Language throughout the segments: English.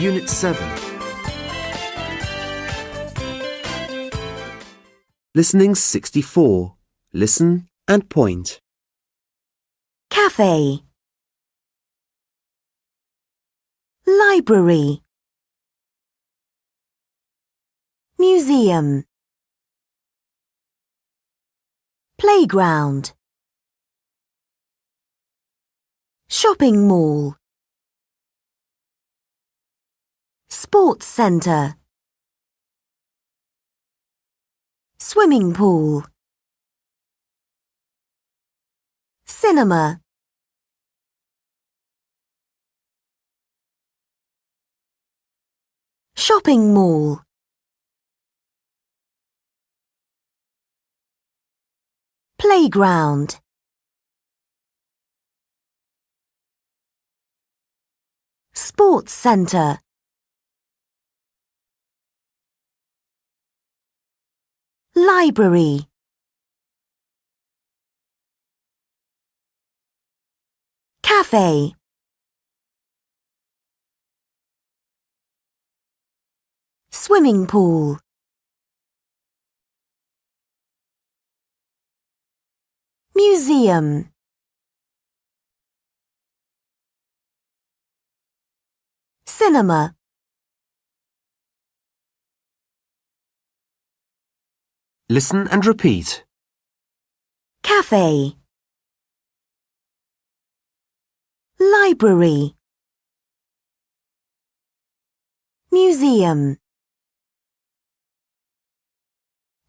Unit 7. Listening 64. Listen and point. Cafe. Library. Museum. Playground. Shopping mall. Sports centre. Swimming pool. Cinema. Shopping mall. Playground. Sports centre. Library. Cafe. Swimming pool. Museum. Cinema. Listen and repeat. Cafe. Library. Museum.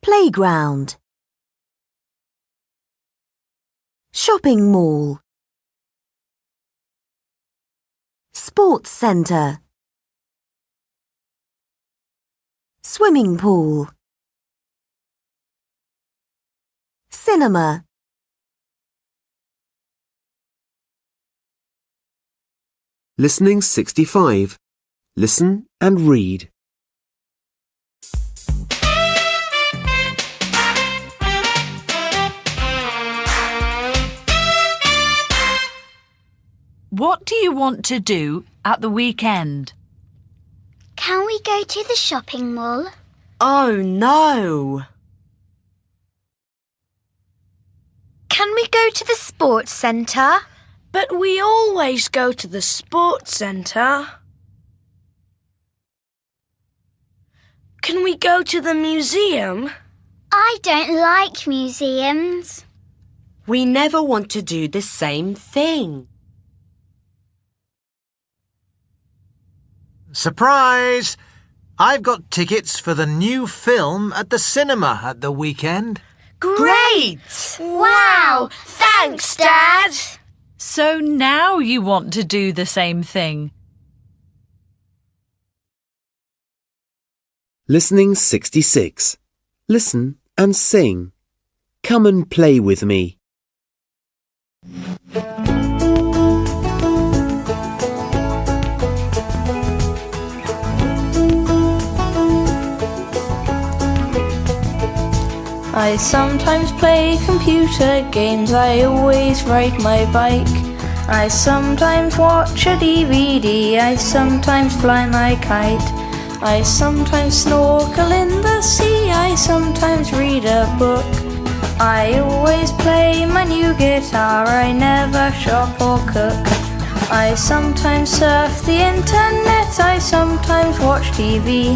Playground. Shopping mall. Sports centre. Swimming pool. Cinema. Listening 65. Listen and read. What do you want to do at the weekend? Can we go to the shopping mall? Oh no! Can we go to the sports centre? But we always go to the sports centre. Can we go to the museum? I don't like museums. We never want to do the same thing. Surprise! I've got tickets for the new film at the cinema at the weekend. Great! Wow! Thanks, Dad! So now you want to do the same thing. Listening 66. Listen and sing. Come and play with me. I sometimes play computer games, I always ride my bike. I sometimes watch a DVD, I sometimes fly my kite. I sometimes snorkel in the sea, I sometimes read a book. I always play my new guitar, I never shop or cook. I sometimes surf the internet, I sometimes watch TV.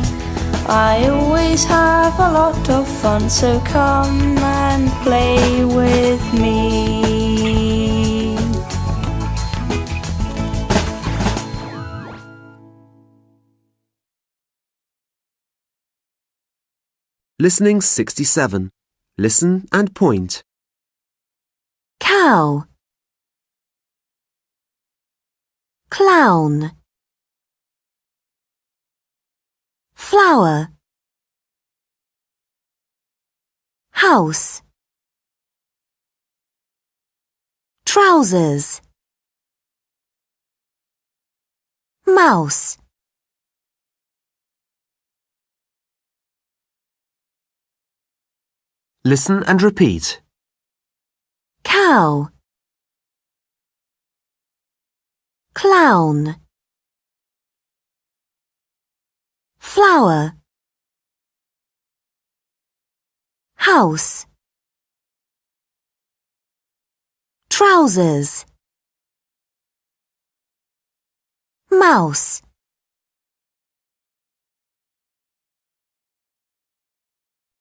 I always have a lot of fun, so come and play with me. Listening 67. Listen and point. Cow. Clown. Flower. House. Trousers. Mouse. Listen and repeat. Cow. Clown. Flower. House. Trousers. Mouse.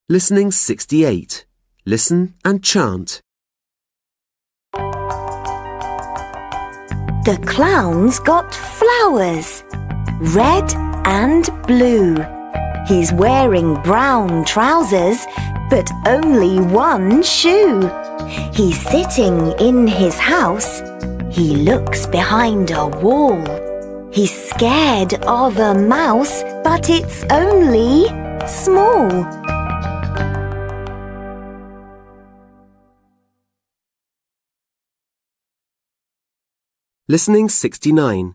Listening 68. Listen and chant. The clown's got flowers, red and blue. He's wearing brown trousers, but only one shoe. He's sitting in his house. He looks behind a wall. He's scared of a mouse, but it's only small. Listening 69.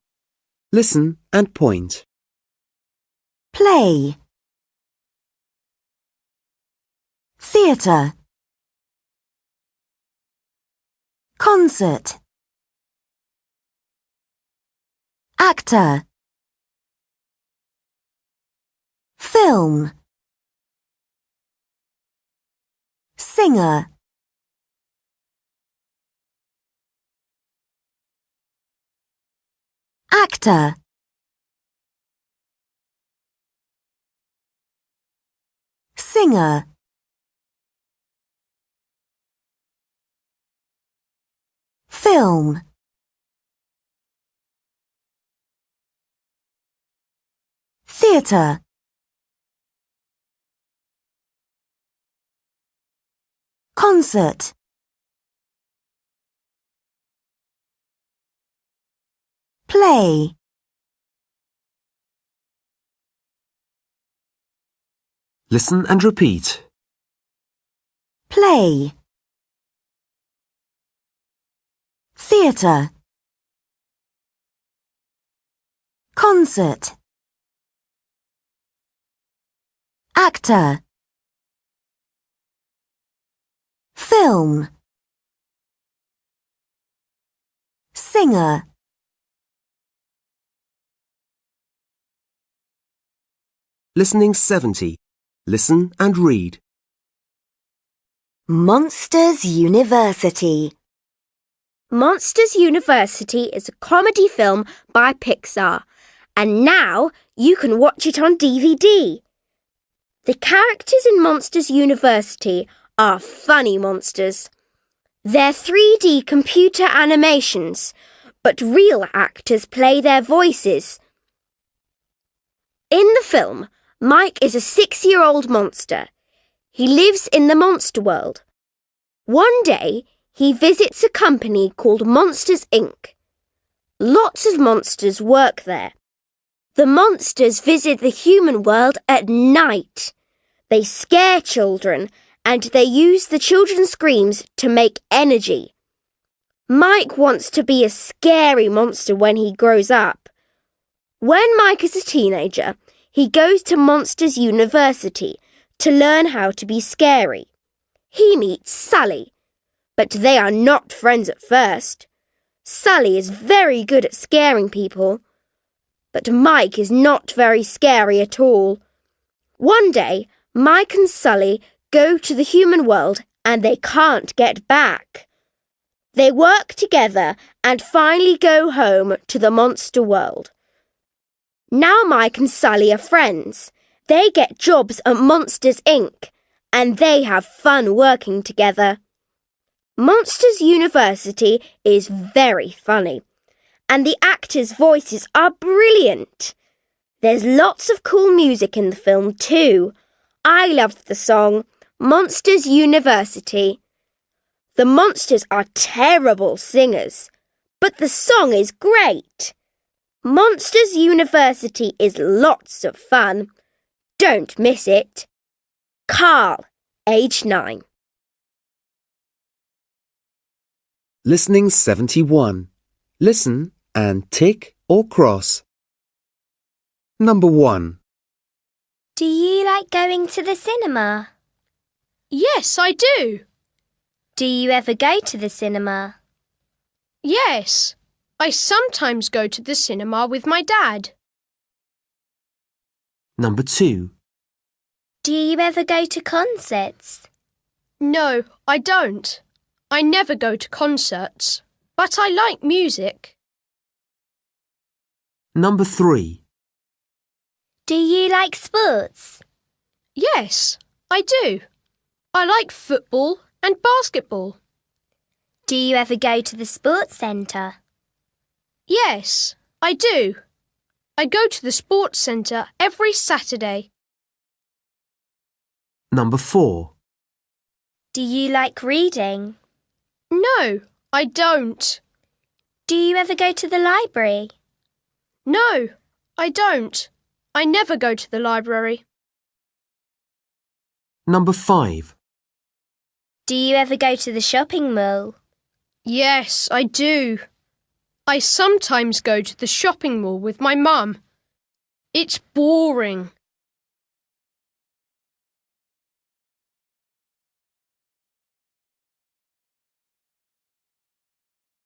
Listen and point. Play. Theatre. Concert. Actor. Film. Singer. Actor. Singer. Film. Theatre. Concert. Play. Listen and repeat. Play. Theatre. Concert. Actor. Film. Singer. Listening 70. Listen and read. Monsters University. Monsters University is a comedy film by Pixar, and now you can watch it on DVD. The characters in Monsters University are funny monsters. They're 3D computer animations, but real actors play their voices. In the film, Mike is a six year old monster. He lives in the monster world. One day, he visits a company called Monsters Inc. Lots of monsters work there. The monsters visit the human world at night. They scare children and they use the children's screams to make energy. Mike wants to be a scary monster when he grows up. When Mike is a teenager, he goes to Monsters University to learn how to be scary. He meets Sulley, but they are not friends at first. Sally is very good at scaring people, but Mike is not very scary at all. One day, Mike and Sulley go to the human world and they can't get back. They work together and finally go home to the monster world. Now Mike and Sulley are friends. They get jobs at Monsters Inc. and they have fun working together. Monsters University is very funny, and the actors' voices are brilliant. There's lots of cool music in the film too. I loved the song Monsters University. The monsters are terrible singers, but the song is great. Monsters University is lots of fun. Don't miss it. Carl, age 9. Listening 71. Listen and tick or cross. Number 1. Do you like going to the cinema? Yes, I do. Do you ever go to the cinema? Yes. I sometimes go to the cinema with my dad. Number 2. Do you ever go to concerts? No, I don't. I never go to concerts, but I like music. Number 3. Do you like sports? Yes, I do. I like football and basketball. Do you ever go to the sports centre? Yes, I do. I go to the sports centre every Saturday. Number 4. Do you like reading? No, I don't. Do you ever go to the library? No, I don't. I never go to the library. Number 5. Do you ever go to the shopping mall? Yes, I do. I sometimes go to the shopping mall with my mum. It's boring.